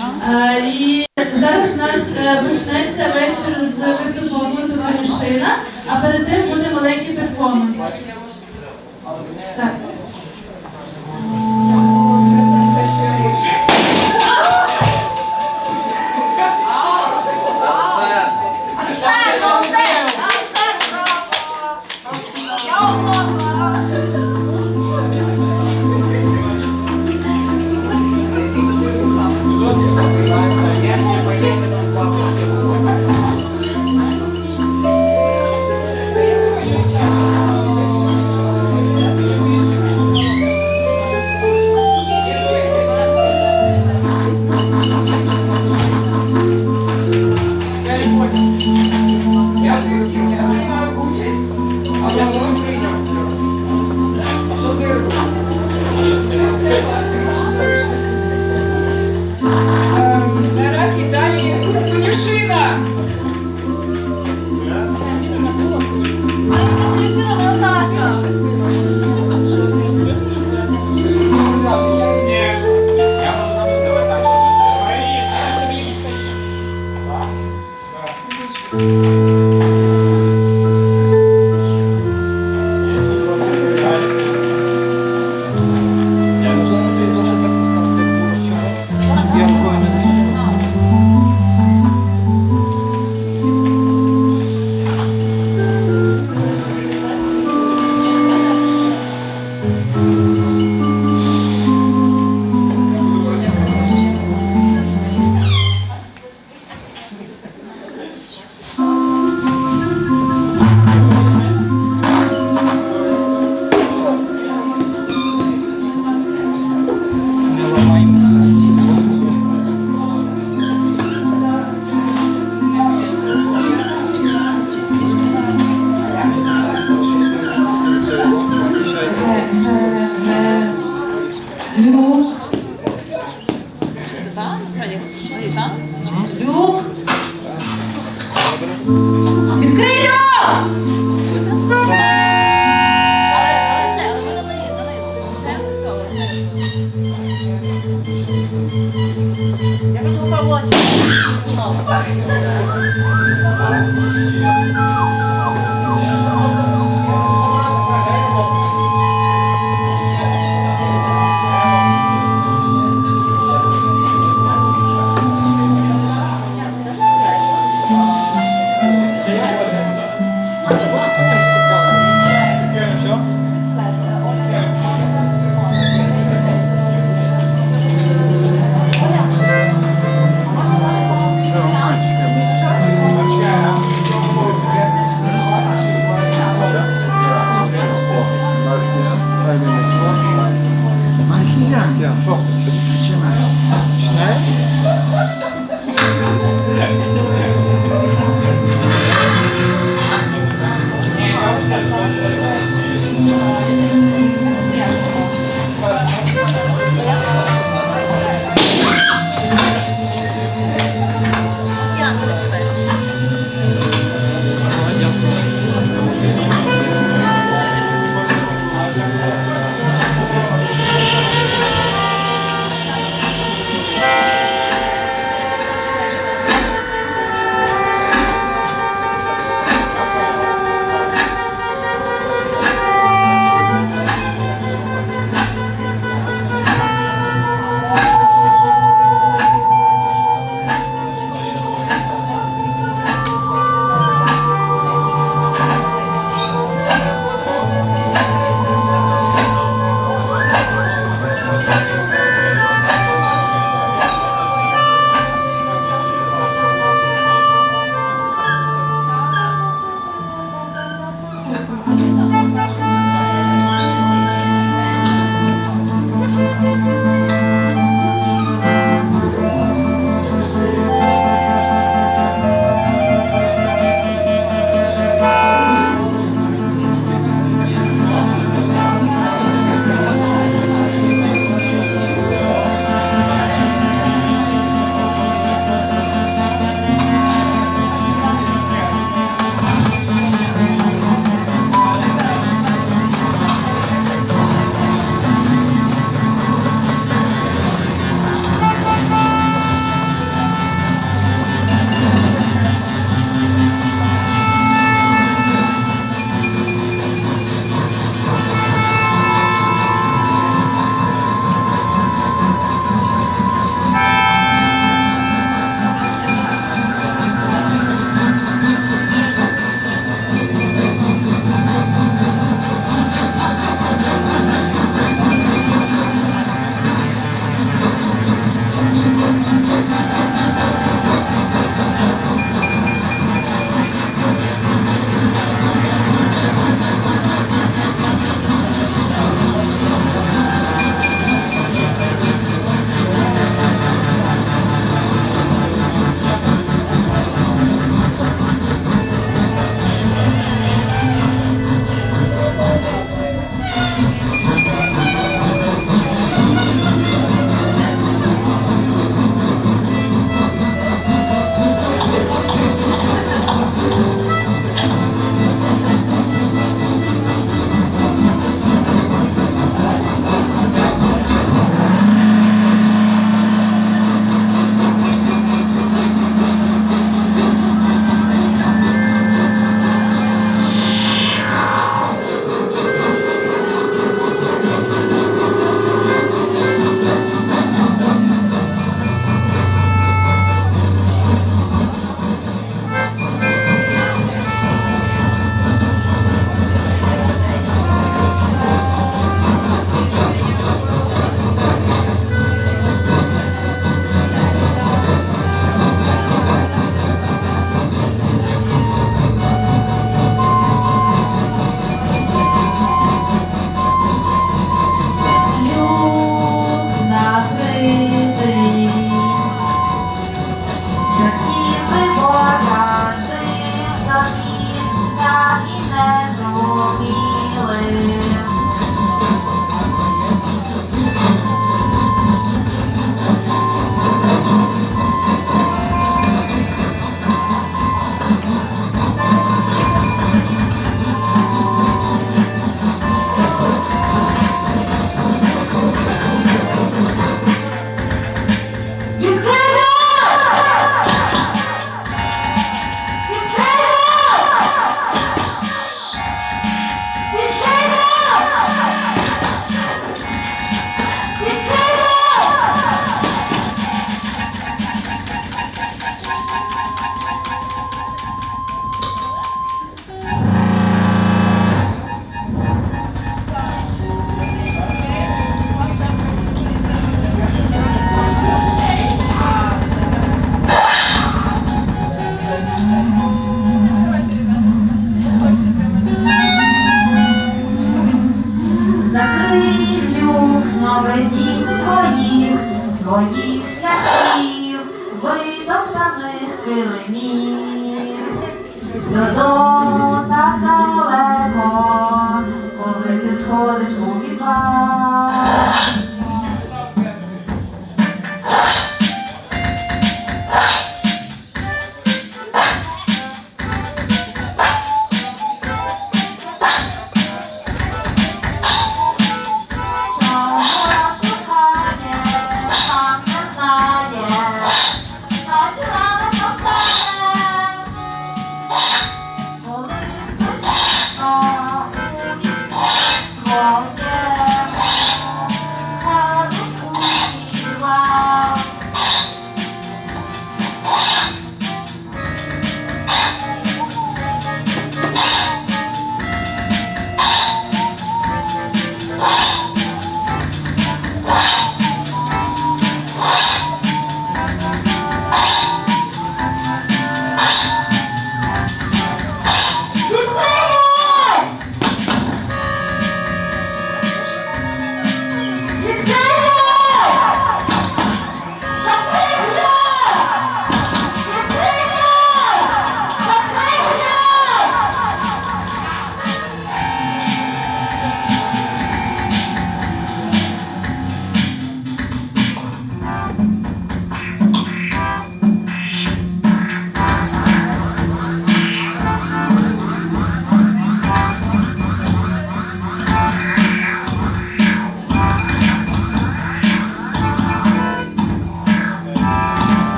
Е, і зараз у нас е, почнеться вечір з виступом гурту Ванюшина, а перед тим буде маленький перформанс.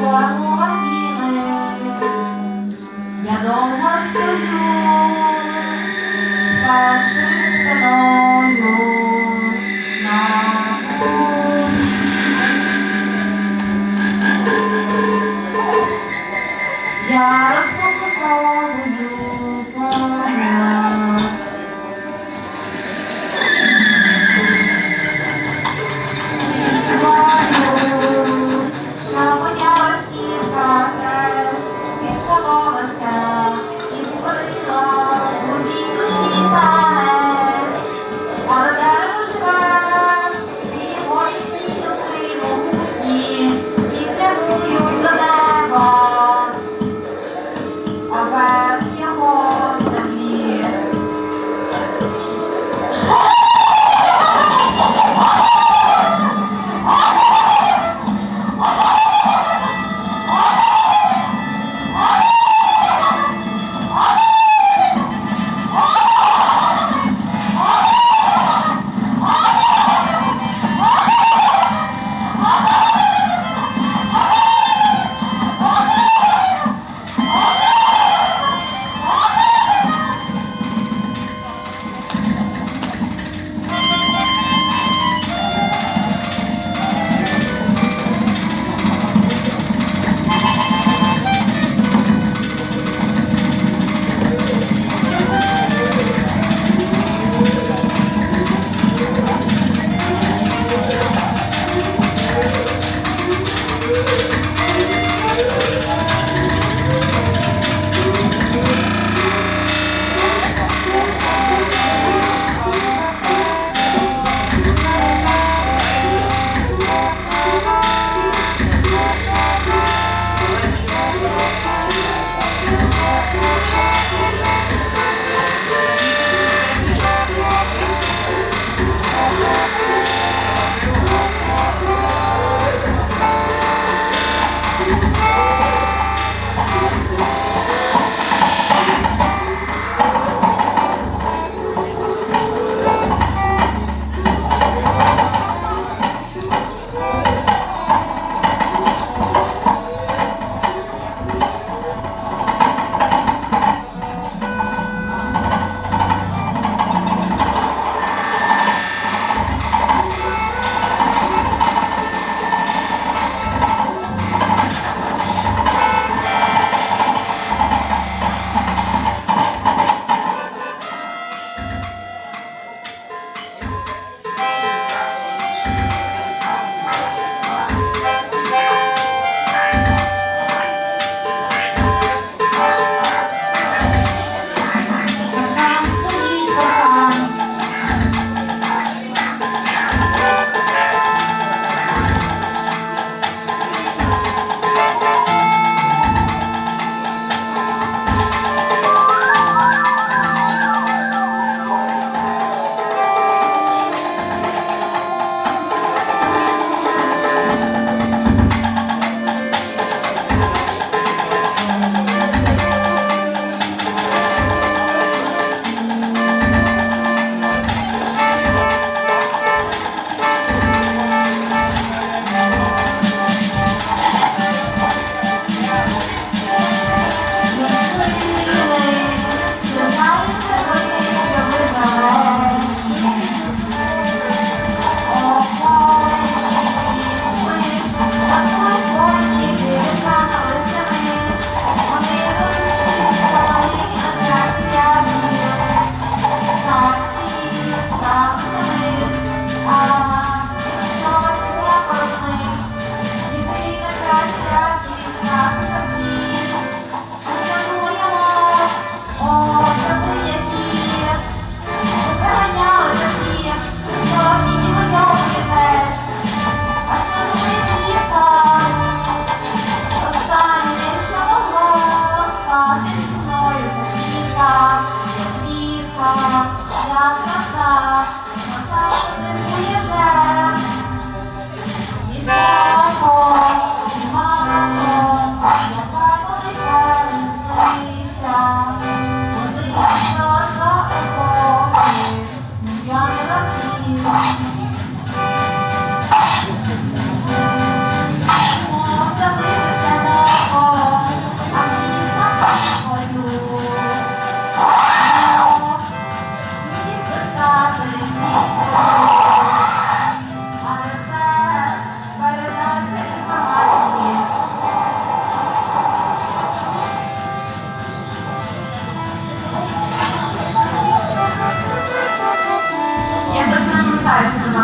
Створили їм. Я довго стою, спершись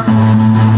Thank you.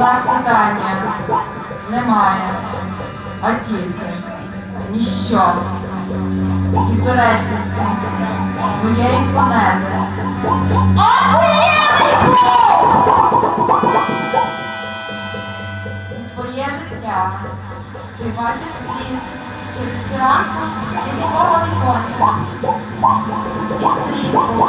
Запитання немає, а тільки ніщо. І доречність твоєї планети. І твоє життя. Ти бачиш світ через ранку сільського віконця. І стрітку.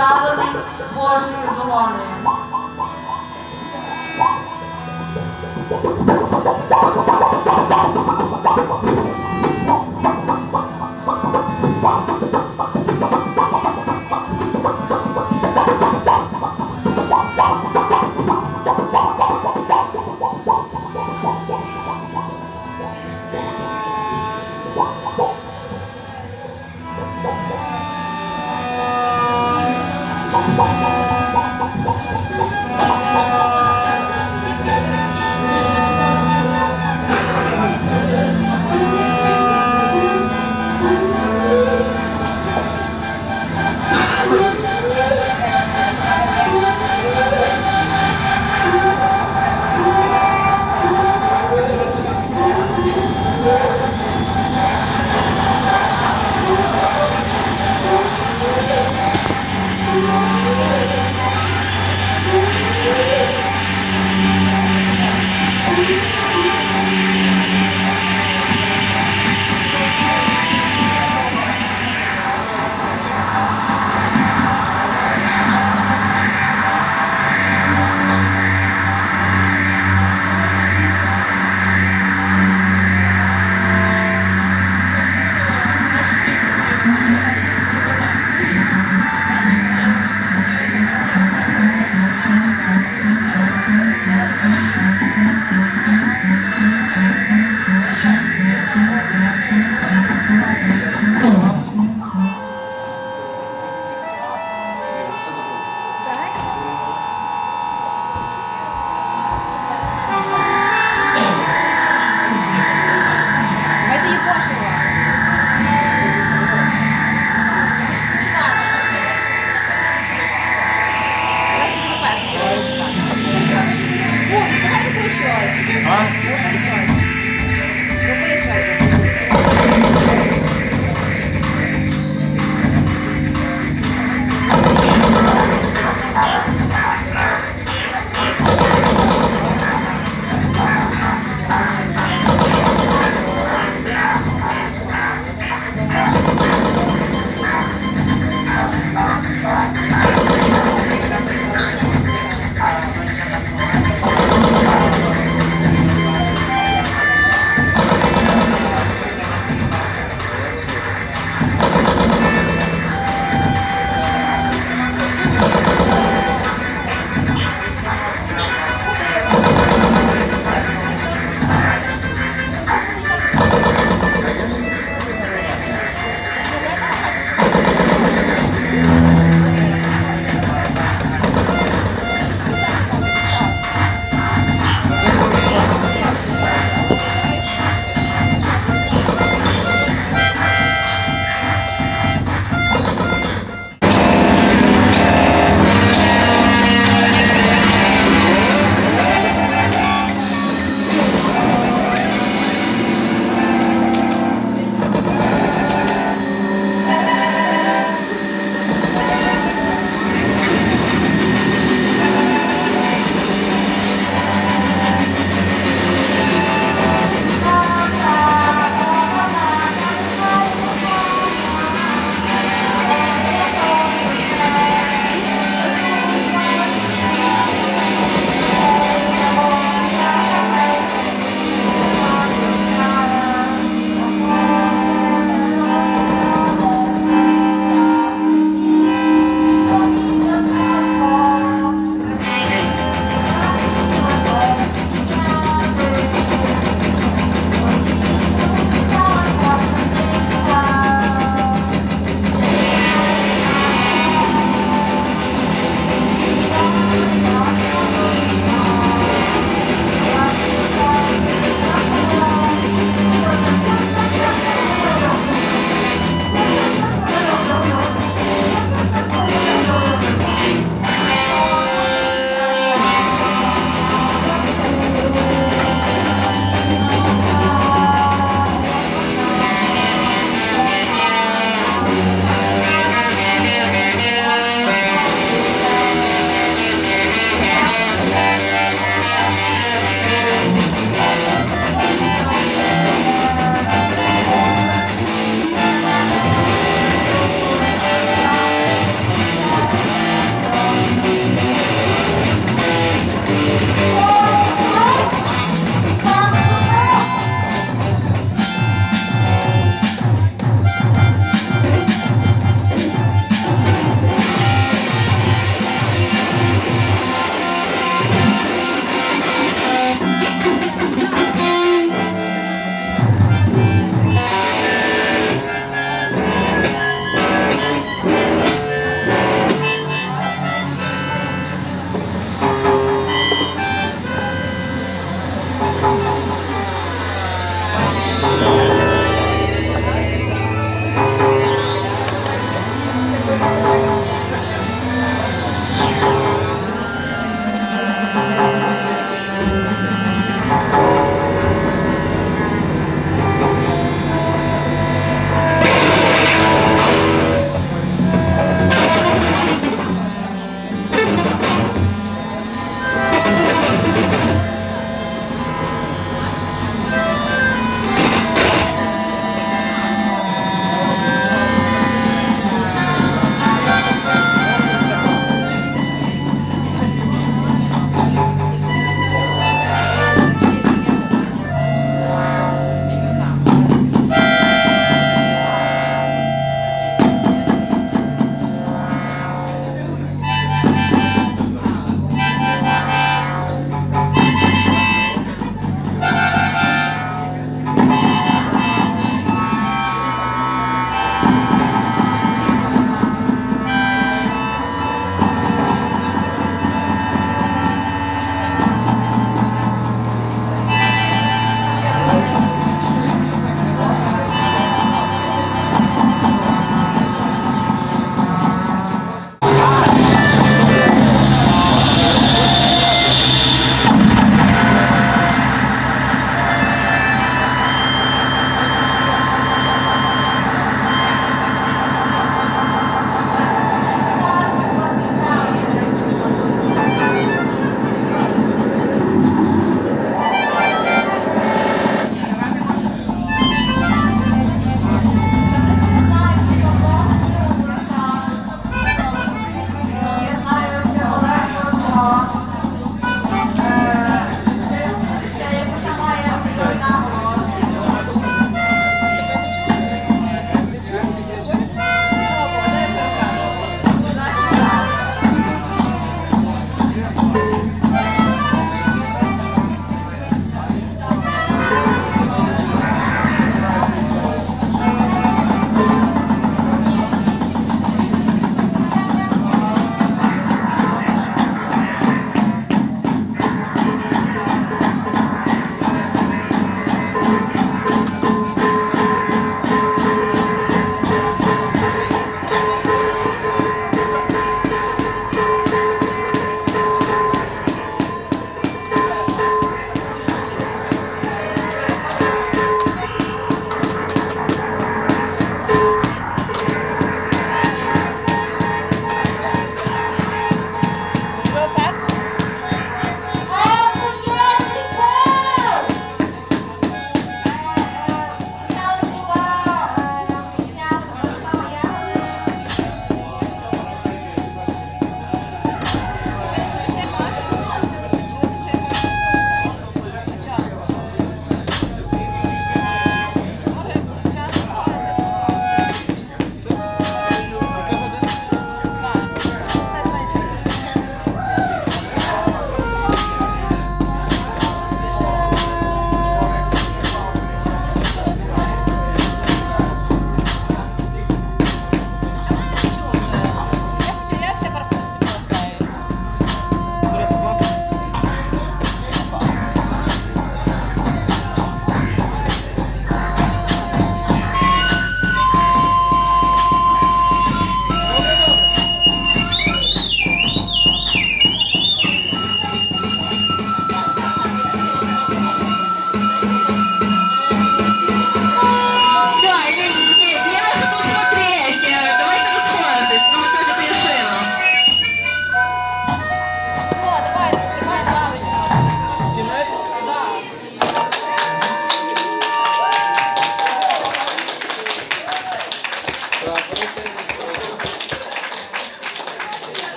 following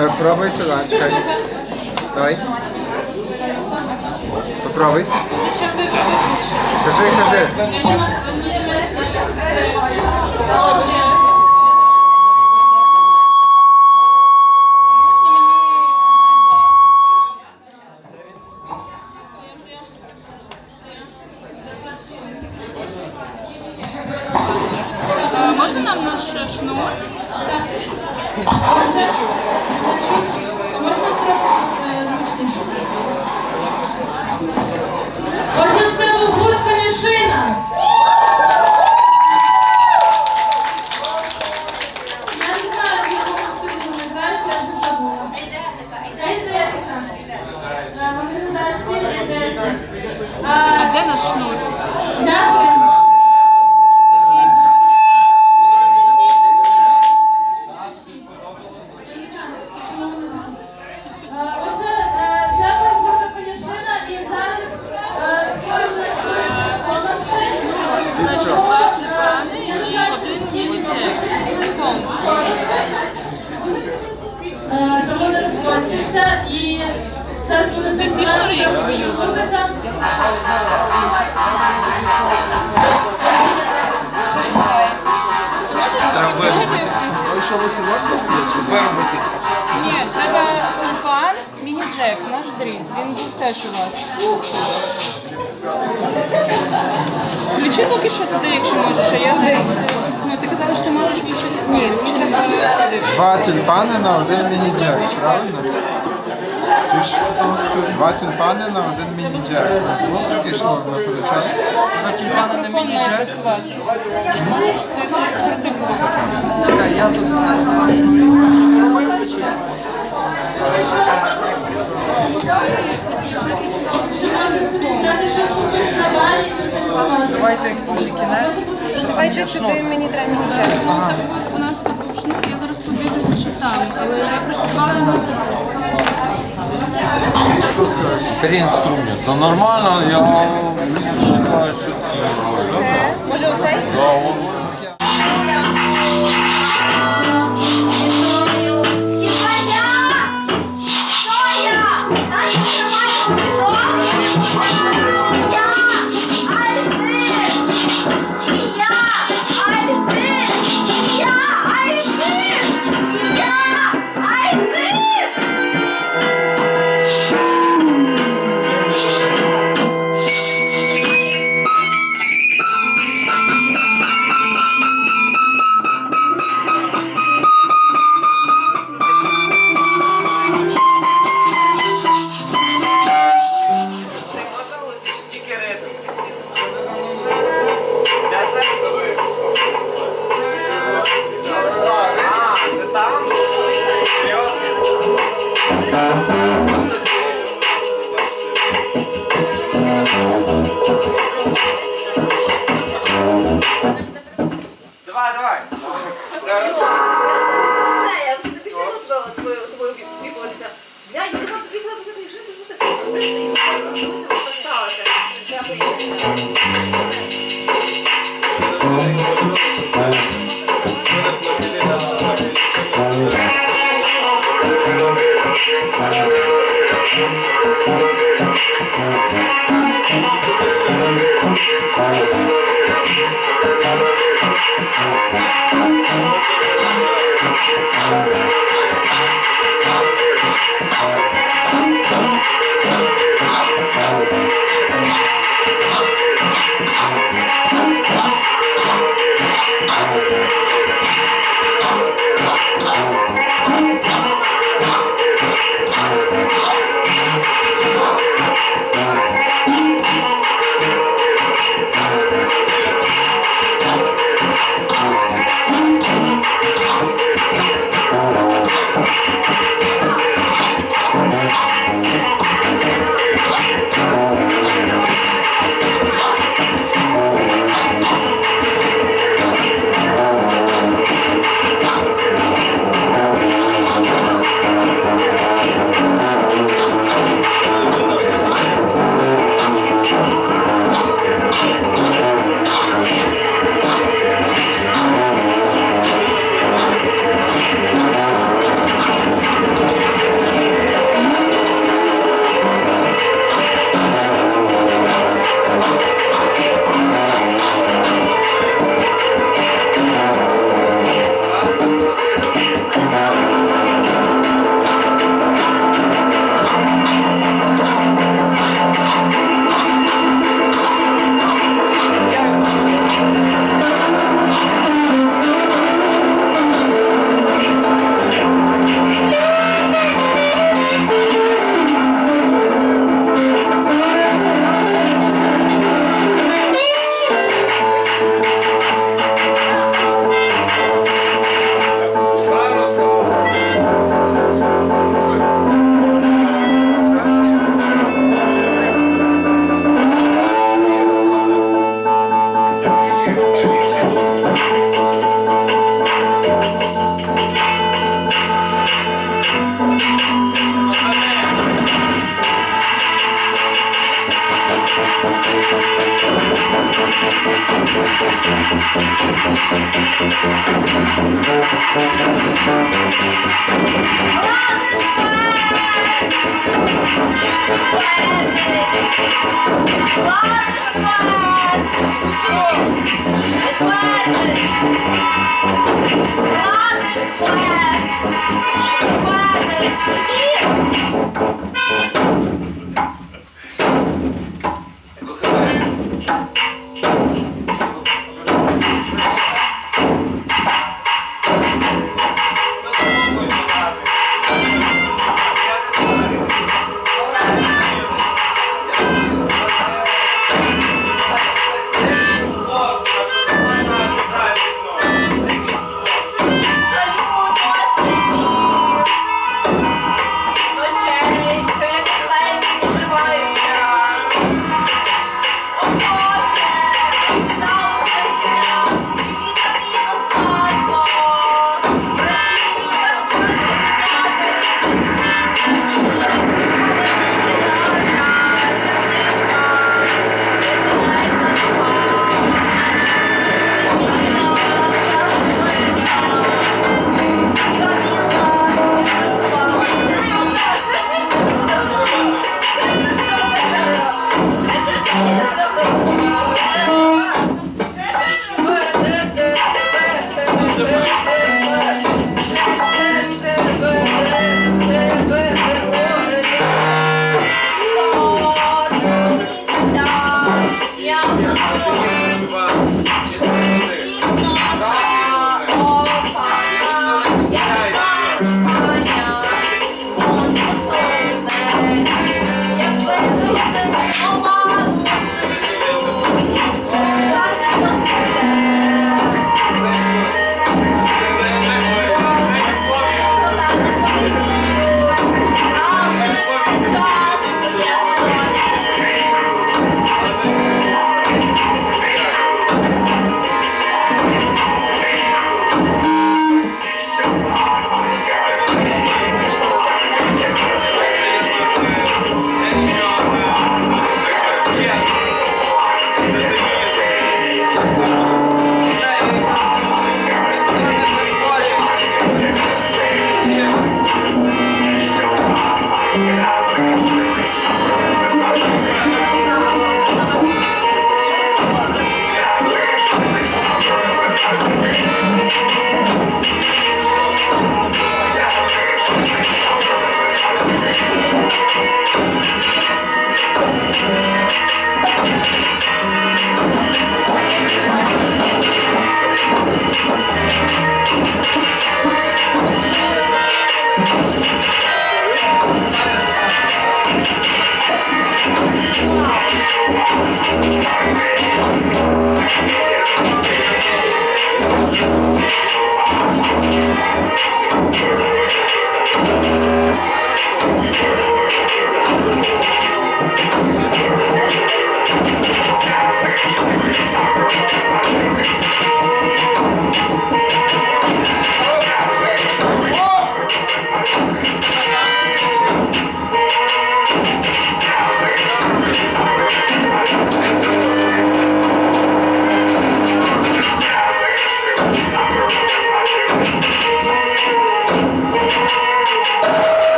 Е, пробуй сюда, чекай. Давай. Попробуй. Кажи, кажи. Міні Джек. Знову пішло Давайте може кінець. Давайте сюди мені треба мені час. У нас тут рушниці, я зараз побіжуся, що там. Але я приступала на Три інструмента. Нормально, я не вважаю, що ці. Може оцей?